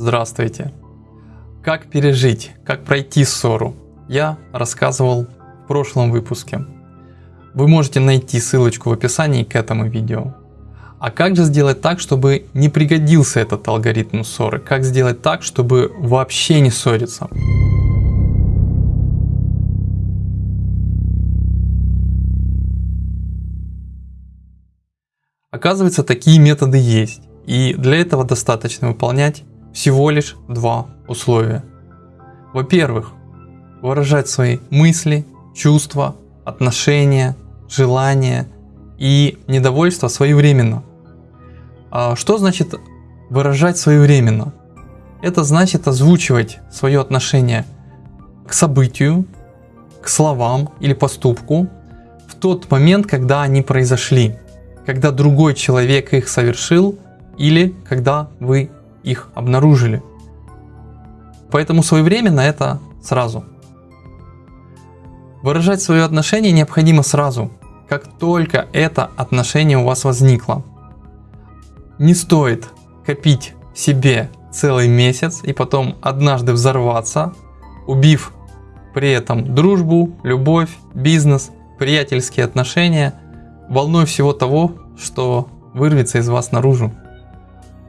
Здравствуйте! Как пережить, как пройти ссору, я рассказывал в прошлом выпуске. Вы можете найти ссылочку в описании к этому видео. А как же сделать так, чтобы не пригодился этот алгоритм ссоры? Как сделать так, чтобы вообще не ссориться? Оказывается, такие методы есть. И для этого достаточно выполнять всего лишь два условия. Во-первых, выражать свои мысли, чувства, отношения, желания и недовольство своевременно. А что значит выражать своевременно? Это значит озвучивать свое отношение к событию, к словам или поступку в тот момент, когда они произошли когда другой человек их совершил или когда вы их обнаружили. Поэтому своевременно это сразу. Выражать свое отношение необходимо сразу, как только это отношение у вас возникло. Не стоит копить себе целый месяц и потом однажды взорваться, убив при этом дружбу, любовь, бизнес, приятельские отношения – волной всего того, что вырвется из вас наружу.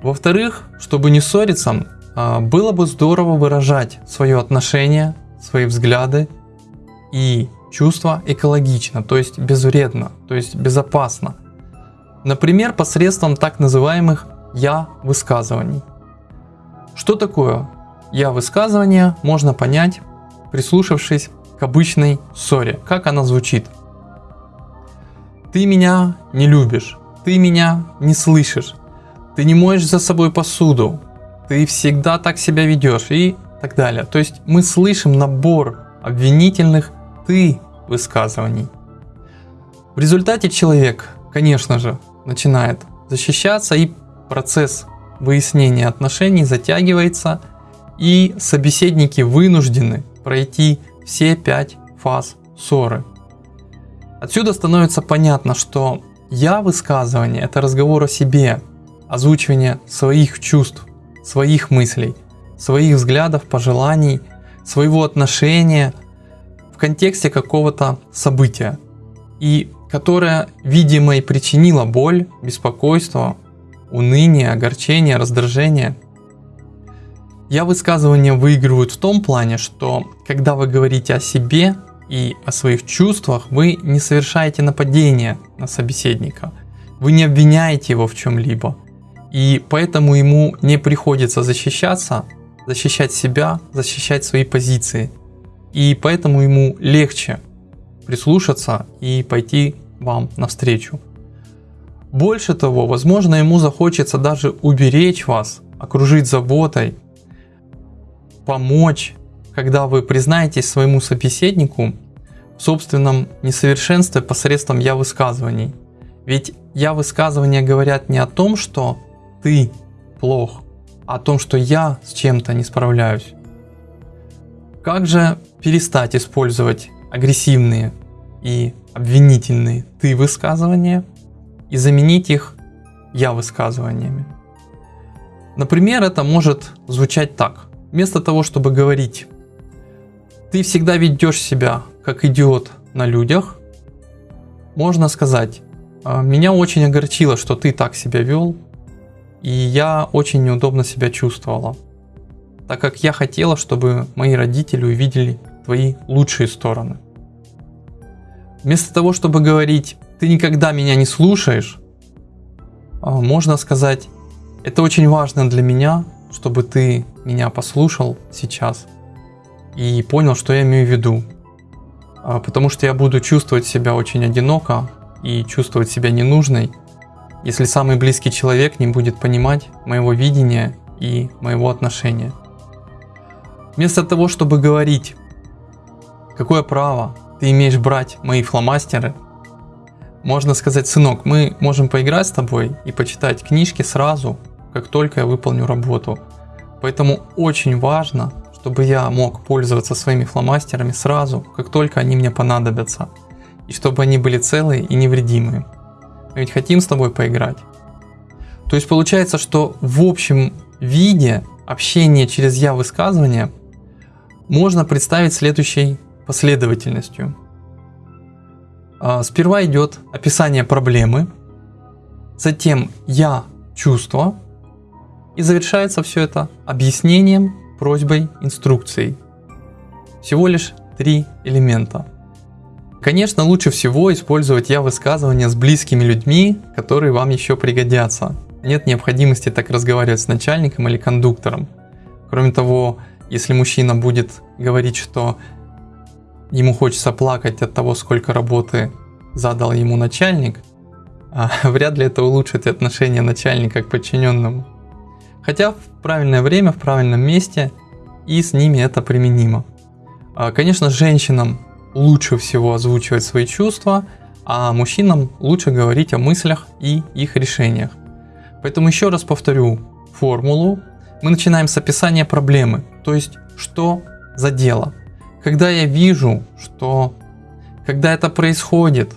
Во-вторых, чтобы не ссориться, а, было бы здорово выражать свое отношение, свои взгляды и чувства экологично, то есть безвредно, то есть безопасно. Например, посредством так называемых «я» высказываний. Что такое «я» высказывание можно понять, прислушавшись к обычной ссоре, как она звучит – ты меня не любишь, ты меня не слышишь, ты не моешь за собой посуду, ты всегда так себя ведешь и так далее. То есть мы слышим набор обвинительных «ты» высказываний. В результате человек, конечно же, начинает защищаться и процесс выяснения отношений затягивается и собеседники вынуждены пройти все пять фаз ссоры. Отсюда становится понятно, что я высказывание – это разговор о себе, озвучивание своих чувств, своих мыслей, своих взглядов, пожеланий, своего отношения в контексте какого-то события, и которое, видимо, и причинило боль, беспокойство, уныние, огорчение, раздражение. Я высказывания выигрывают в том плане, что когда вы говорите о себе, и о своих чувствах, вы не совершаете нападение на собеседника. Вы не обвиняете его в чем-либо. И поэтому ему не приходится защищаться, защищать себя, защищать свои позиции. И поэтому ему легче прислушаться и пойти вам навстречу. Больше того, возможно ему захочется даже уберечь вас, окружить заботой, помочь когда вы признаетесь своему собеседнику в собственном несовершенстве посредством я высказываний. Ведь я высказывания говорят не о том, что ты плох, о том, что я с чем-то не справляюсь. Как же перестать использовать агрессивные и обвинительные ты высказывания и заменить их я высказываниями? Например, это может звучать так. Вместо того, чтобы говорить ты всегда ведешь себя как идиот на людях, можно сказать, «А, меня очень огорчило, что ты так себя вел, и я очень неудобно себя чувствовала, так как я хотела, чтобы мои родители увидели твои лучшие стороны. Вместо того, чтобы говорить, ты никогда меня не слушаешь, а, можно сказать, это очень важно для меня, чтобы ты меня послушал сейчас – и понял, что я имею в виду. А, потому что я буду чувствовать себя очень одиноко и чувствовать себя ненужной, если самый близкий человек не будет понимать моего видения и моего отношения. Вместо того, чтобы говорить, какое право ты имеешь брать мои фломастеры, можно сказать, сынок, мы можем поиграть с тобой и почитать книжки сразу, как только я выполню работу. Поэтому очень важно чтобы я мог пользоваться своими фломастерами сразу, как только они мне понадобятся, и чтобы они были целые и невредимые. Мы ведь хотим с тобой поиграть. То есть получается, что в общем виде общение через я высказывание можно представить следующей последовательностью. А, сперва идет описание проблемы, затем я чувство, и завершается все это объяснением, просьбой, инструкцией. Всего лишь три элемента. Конечно, лучше всего использовать я высказывания с близкими людьми, которые вам еще пригодятся. Нет необходимости так разговаривать с начальником или кондуктором. Кроме того, если мужчина будет говорить, что ему хочется плакать от того, сколько работы задал ему начальник, а вряд ли это улучшит отношение начальника к подчиненному. Хотя в правильное время, в правильном месте и с ними это применимо. А, конечно, женщинам лучше всего озвучивать свои чувства, а мужчинам лучше говорить о мыслях и их решениях. Поэтому еще раз повторю формулу. Мы начинаем с описания проблемы, то есть что за дело. Когда я вижу, что когда это происходит,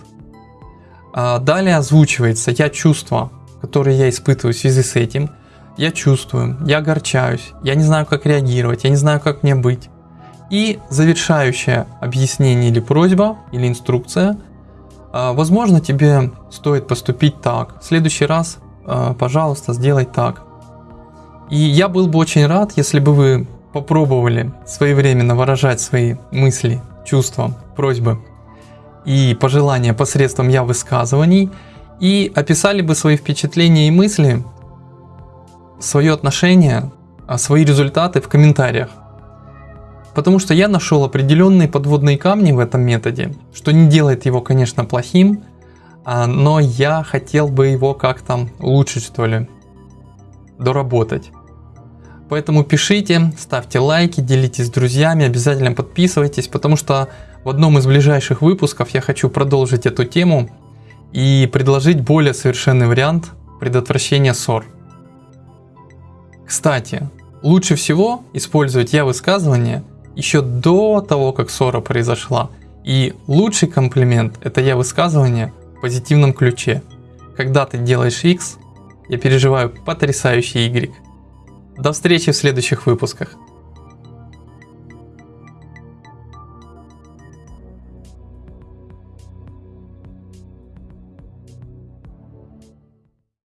а, далее озвучивается я чувства, которые я испытываю в связи с этим. Я чувствую, я огорчаюсь, я не знаю, как реагировать, я не знаю, как мне быть. И завершающее объяснение или просьба, или инструкция. А, возможно, тебе стоит поступить так. В следующий раз, а, пожалуйста, сделай так. И я был бы очень рад, если бы вы попробовали своевременно выражать свои мысли, чувства, просьбы и пожелания посредством я высказываний и описали бы свои впечатления и мысли, свое отношение, а, свои результаты в комментариях. Потому что я нашел определенные подводные камни в этом методе, что не делает его, конечно, плохим, а, но я хотел бы его как-то улучшить, что ли, доработать. Поэтому пишите, ставьте лайки, делитесь с друзьями, обязательно подписывайтесь, потому что в одном из ближайших выпусков я хочу продолжить эту тему и предложить более совершенный вариант предотвращения ссор. Кстати, лучше всего использовать я высказывание еще до того, как ссора произошла. И лучший комплимент это я высказывание в позитивном ключе. Когда ты делаешь X, я переживаю потрясающий Y. До встречи в следующих выпусках.